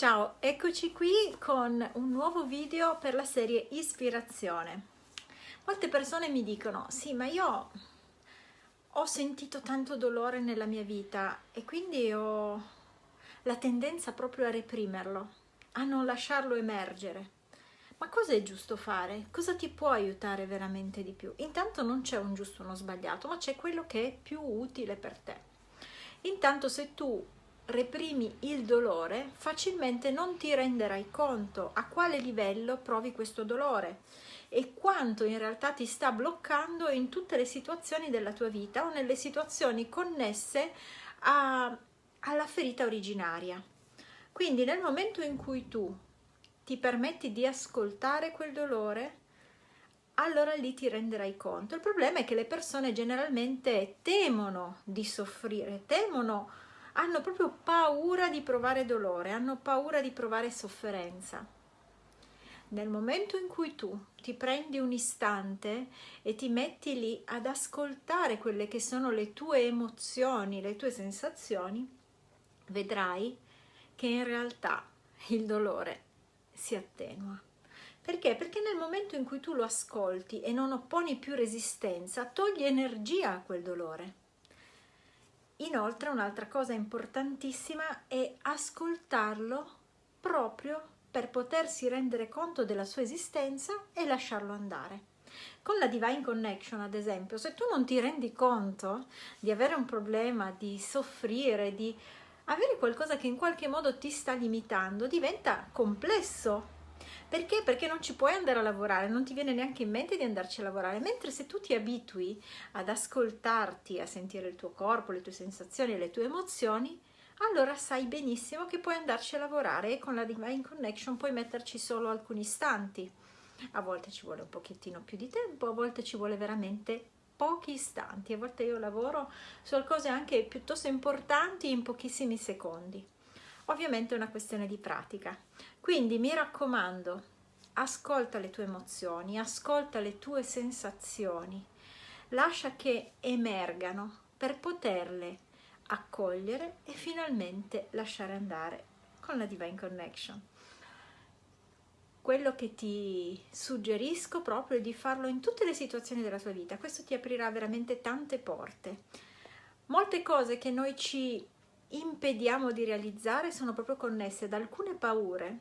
Ciao, eccoci qui con un nuovo video per la serie Ispirazione. Molte persone mi dicono, sì, ma io ho sentito tanto dolore nella mia vita e quindi ho la tendenza proprio a reprimerlo, a non lasciarlo emergere. Ma cosa è giusto fare? Cosa ti può aiutare veramente di più? Intanto non c'è un giusto o uno sbagliato, ma c'è quello che è più utile per te. Intanto se tu reprimi il dolore, facilmente non ti renderai conto a quale livello provi questo dolore e quanto in realtà ti sta bloccando in tutte le situazioni della tua vita o nelle situazioni connesse a, alla ferita originaria. Quindi nel momento in cui tu ti permetti di ascoltare quel dolore, allora lì ti renderai conto. Il problema è che le persone generalmente temono di soffrire, temono hanno proprio paura di provare dolore, hanno paura di provare sofferenza. Nel momento in cui tu ti prendi un istante e ti metti lì ad ascoltare quelle che sono le tue emozioni, le tue sensazioni, vedrai che in realtà il dolore si attenua. Perché? Perché nel momento in cui tu lo ascolti e non opponi più resistenza, togli energia a quel dolore. Inoltre un'altra cosa importantissima è ascoltarlo proprio per potersi rendere conto della sua esistenza e lasciarlo andare. Con la Divine Connection, ad esempio, se tu non ti rendi conto di avere un problema, di soffrire, di avere qualcosa che in qualche modo ti sta limitando, diventa complesso perché? Perché non ci puoi andare a lavorare, non ti viene neanche in mente di andarci a lavorare, mentre se tu ti abitui ad ascoltarti, a sentire il tuo corpo, le tue sensazioni, le tue emozioni, allora sai benissimo che puoi andarci a lavorare e con la Divine Connection puoi metterci solo alcuni istanti. A volte ci vuole un pochettino più di tempo, a volte ci vuole veramente pochi istanti, a volte io lavoro su cose anche piuttosto importanti in pochissimi secondi. Ovviamente è una questione di pratica. Quindi mi raccomando, ascolta le tue emozioni, ascolta le tue sensazioni, lascia che emergano per poterle accogliere e finalmente lasciare andare con la Divine Connection. Quello che ti suggerisco proprio è di farlo in tutte le situazioni della tua vita, questo ti aprirà veramente tante porte. Molte cose che noi ci impediamo di realizzare sono proprio connesse ad alcune paure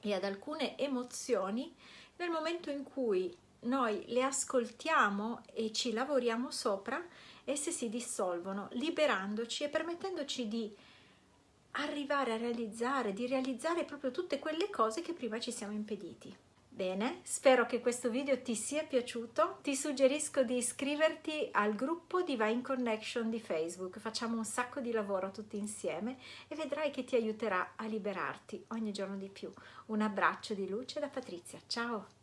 e ad alcune emozioni nel momento in cui noi le ascoltiamo e ci lavoriamo sopra, esse si dissolvono, liberandoci e permettendoci di arrivare a realizzare, di realizzare proprio tutte quelle cose che prima ci siamo impediti. Bene, spero che questo video ti sia piaciuto. Ti suggerisco di iscriverti al gruppo Divine Connection di Facebook. Facciamo un sacco di lavoro tutti insieme e vedrai che ti aiuterà a liberarti ogni giorno di più. Un abbraccio di luce da Patrizia. Ciao!